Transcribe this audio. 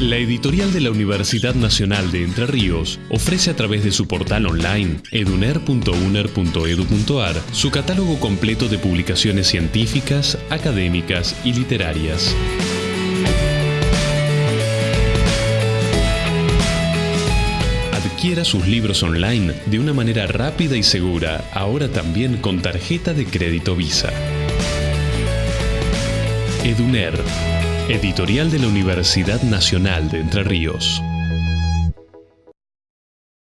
La editorial de la Universidad Nacional de Entre Ríos ofrece a través de su portal online eduner.uner.edu.ar su catálogo completo de publicaciones científicas, académicas y literarias. Adquiera sus libros online de una manera rápida y segura, ahora también con tarjeta de crédito Visa. Eduner, editorial de la Universidad Nacional de Entre Ríos.